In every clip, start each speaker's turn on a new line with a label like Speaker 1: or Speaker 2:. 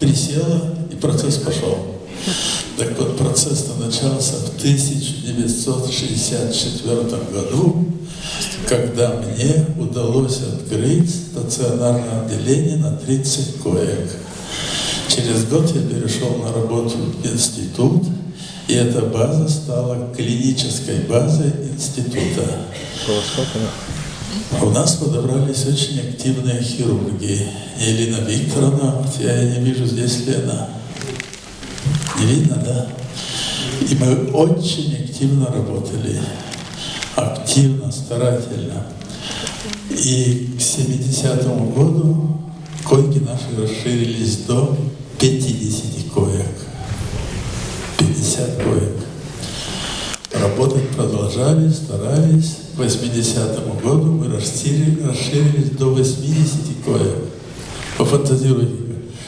Speaker 1: присела, и процесс пошел. Так вот, процесс начался в 1964 году, когда мне удалось открыть стационарное отделение на 30 коек. Через год я перешел на работу в институт, и эта база стала клинической базой института. У нас подобрались очень активные хирурги. Елена Викторовна, вот я не вижу здесь Лена. Не видно, да? И мы очень активно работали. Активно, старательно. И к 70-му году койки наши расширились до 50 коек. 50 коек. Работать продолжали, старались. К 80 году мы расширили, расширились до 80 коек. Пофантазируйте,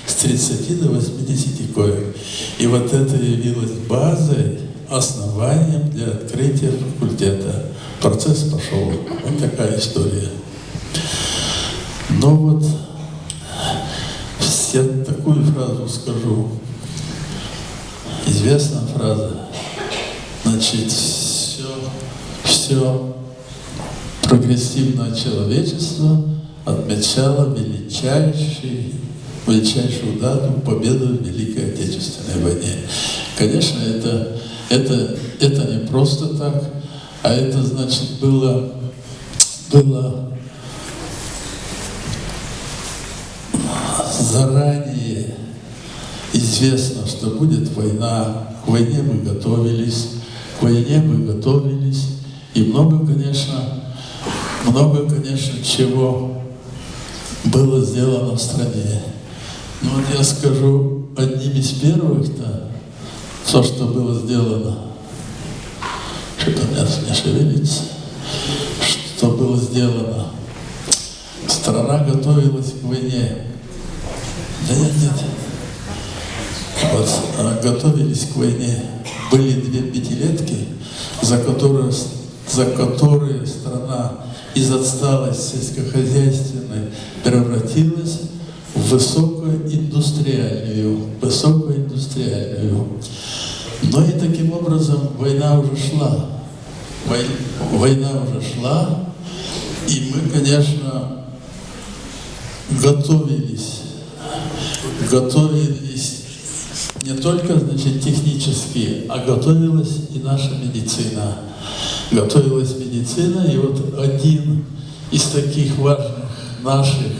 Speaker 1: с 30 до 80 коек. И вот это явилось базой, основанием для открытия факультета. Процесс пошел. Вот такая история. Но вот я такую фразу скажу. Известная фраза. Значит, все, все прогрессивное человечество отмечало величайший, величайшую дату победы в Великой Отечественной войне. Конечно, это, это, это не просто так, а это, значит, было, было заранее известно, что будет война, к войне мы готовились, к войне мы готовились, и много, конечно, много, конечно, чего было сделано в стране. Но вот я скажу одним из первых-то, то, что было сделано, что-то у меня не шевелится, что было сделано. Страна готовилась к войне. Да нет, нет. Вот, а, готовились к войне. Были две пятилетки, за которые, за которые страна из отсталой сельскохозяйственной превратилась в высокоиндустриальную, высокоиндустриальную. Но и таким образом война уже шла. Война уже шла, и мы, конечно, готовились готовились не только значит, технически, а готовилась и наша медицина. Готовилась медицина, и вот один из таких важных наших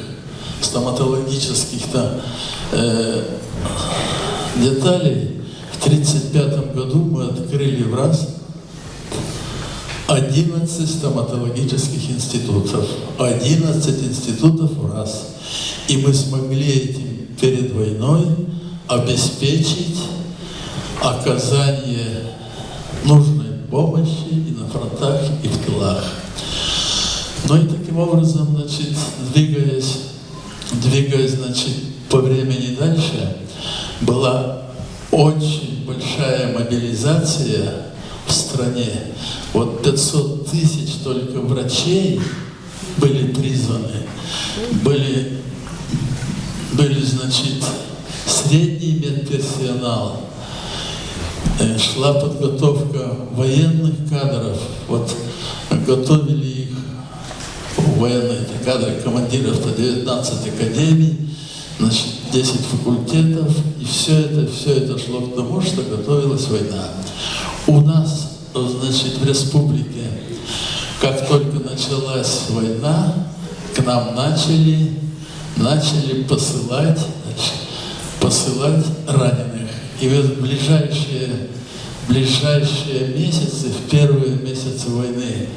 Speaker 1: стоматологических-то э, деталей, в 1935 году мы открыли в раз 11 стоматологических институтов. 11 институтов в раз. И мы смогли этим перед войной обеспечить оказание нужной помощи и на фронтах, и в тылах. Ну и таким образом, значит, двигаясь, двигаясь, значит, по времени дальше, была очень большая мобилизация в стране. Вот 500 тысяч только врачей были призваны, были были, значит, средний медперсонал, шла подготовка военных кадров, вот готовили их военные кадры командиров 19 академий, значит, 10 факультетов, и все это, все это шло к тому, что готовилась война. У нас, значит, в республике, как только началась война, к нам начали начали посылать, посылать раненых. И в ближайшие, ближайшие месяцы, в первые месяцы войны,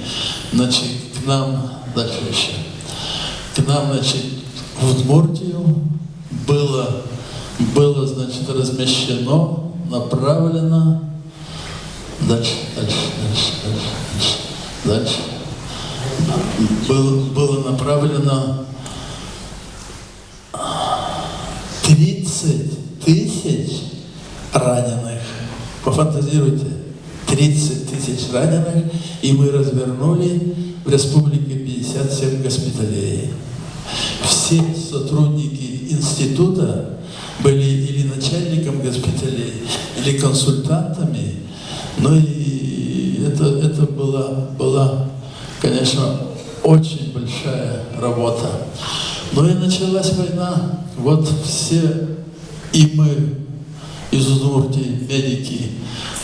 Speaker 1: значит, к нам, дальше. Еще, к нам, значит, в Удмуртию было, было, значит, размещено, направлено, дальше, дальше, дальше, дальше, дальше, дальше, было, было направлено 30 тысяч раненых. Пофантазируйте, 30 тысяч раненых, и мы развернули в республике 57 госпиталей. Все сотрудники института были или начальником госпиталей, или консультантами. Ну и это, это была, была, конечно, очень большая работа. Ну и началась война. Вот все и мы из Удмуртии, медики,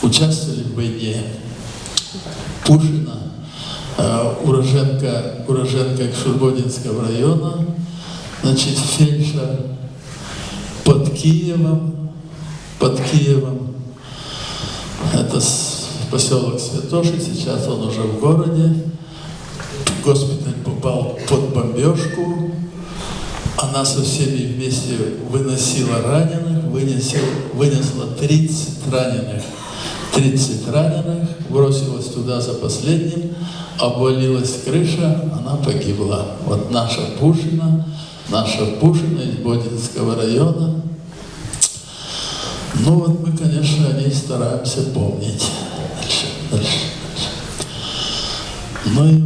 Speaker 1: участвовали в войне. Пушина, э, уроженка, уроженка Шурбодинского района, значит, фельдшер под Киевом, под Киевом, это поселок Святоши, сейчас он уже в городе, госпиталь попал под бомбежку, она со всеми вместе выносила раненых, вынесла, вынесла 30 раненых. 30 раненых, бросилась туда за последним, обвалилась крыша, она погибла. Вот наша Пушина, наша Пушина из Бодинского района. Ну вот мы, конечно, о ней стараемся помнить. Дальше, дальше, дальше. Ну и.